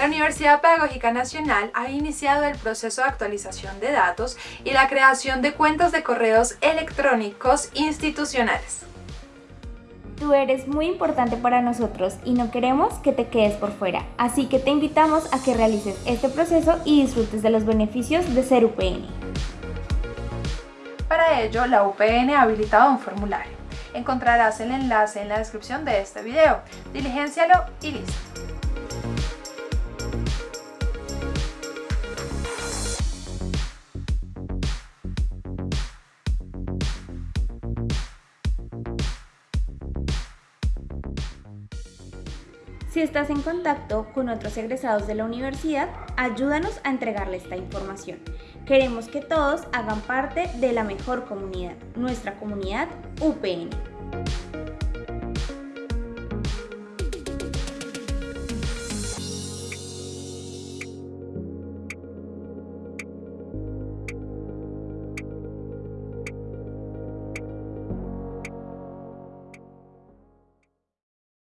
La Universidad Pedagógica Nacional ha iniciado el proceso de actualización de datos y la creación de cuentas de correos electrónicos institucionales. Tú eres muy importante para nosotros y no queremos que te quedes por fuera, así que te invitamos a que realices este proceso y disfrutes de los beneficios de ser UPN. Para ello, la UPN ha habilitado un formulario. Encontrarás el enlace en la descripción de este video. Diligéncialo y listo. Si estás en contacto con otros egresados de la universidad, ayúdanos a entregarle esta información. Queremos que todos hagan parte de la mejor comunidad, nuestra comunidad UPN.